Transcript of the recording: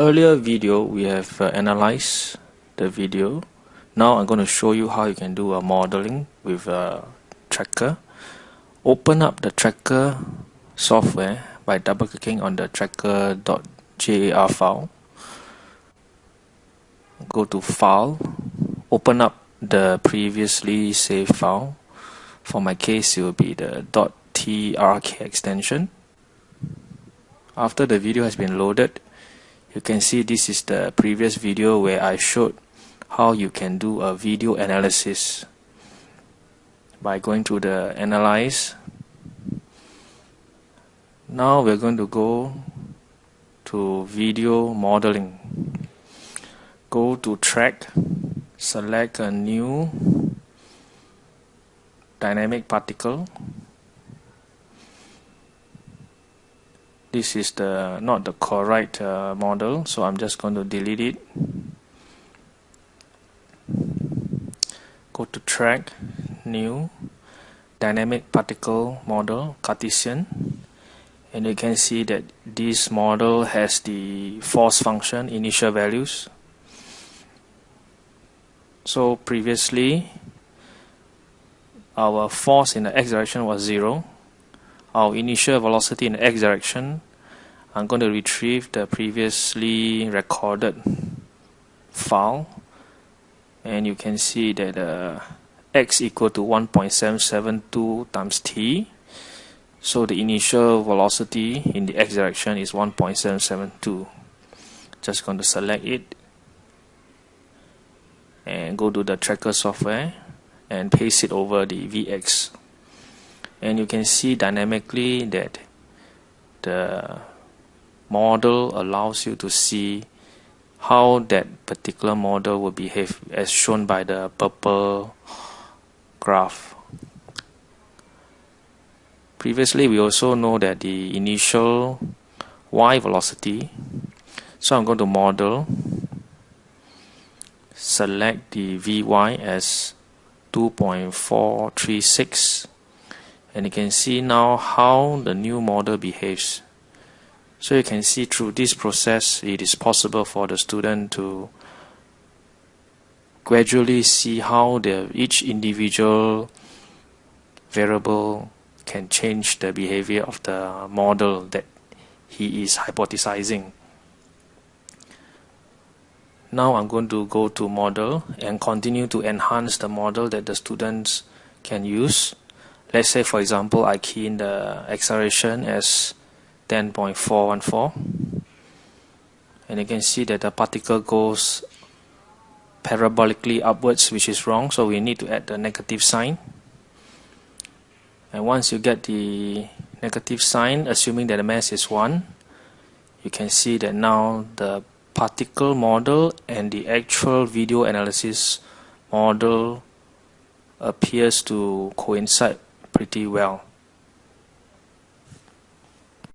earlier video we have uh, analyzed the video. Now I'm going to show you how you can do a modeling with a tracker. Open up the tracker software by double clicking on the tracker.jar file. Go to file. Open up the previously saved file. For my case it will be the .trk extension. After the video has been loaded you can see this is the previous video where I showed how you can do a video analysis. By going to the analyze now we're going to go to video modeling. Go to track select a new dynamic particle this is the not the correct uh, model so I'm just going to delete it. Go to track new dynamic particle model Cartesian. And you can see that this model has the force function initial values. So previously our force in the x direction was 0 our initial velocity in the x direction I'm going to retrieve the previously recorded file. And you can see that uh, x equal to 1.772 times t. So the initial velocity in the x direction is 1.772 just going to select it and go to the tracker software and paste it over the VX and you can see dynamically that the model allows you to see how that particular model will behave as shown by the purple graph. Previously we also know that the initial y velocity so I'm going to model select the Vy as 2.436 and you can see now how the new model behaves so you can see through this process it is possible for the student to gradually see how the each individual variable can change the behavior of the model that he is hypothesizing now I'm going to go to model and continue to enhance the model that the students can use. Let's say for example I key in the acceleration as 10.414 and you can see that the particle goes parabolically upwards which is wrong. So we need to add the negative sign. And once you get the negative sign assuming that the mass is 1 you can see that now the particle model and the actual video analysis model appears to coincide pretty well